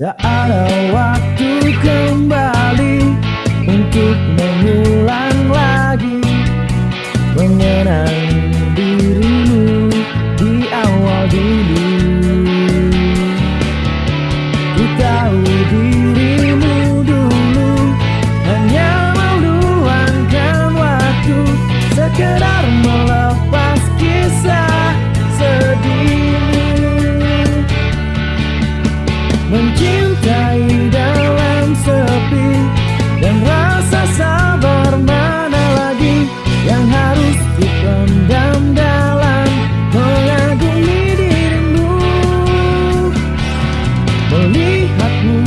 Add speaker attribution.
Speaker 1: Tak ada waktu kembali untuk mengulang lagi mengenang Mencintai dalam sepi Dan rasa sabar mana lagi Yang harus dipendam dalam Mengagumi dirimu? Melihatmu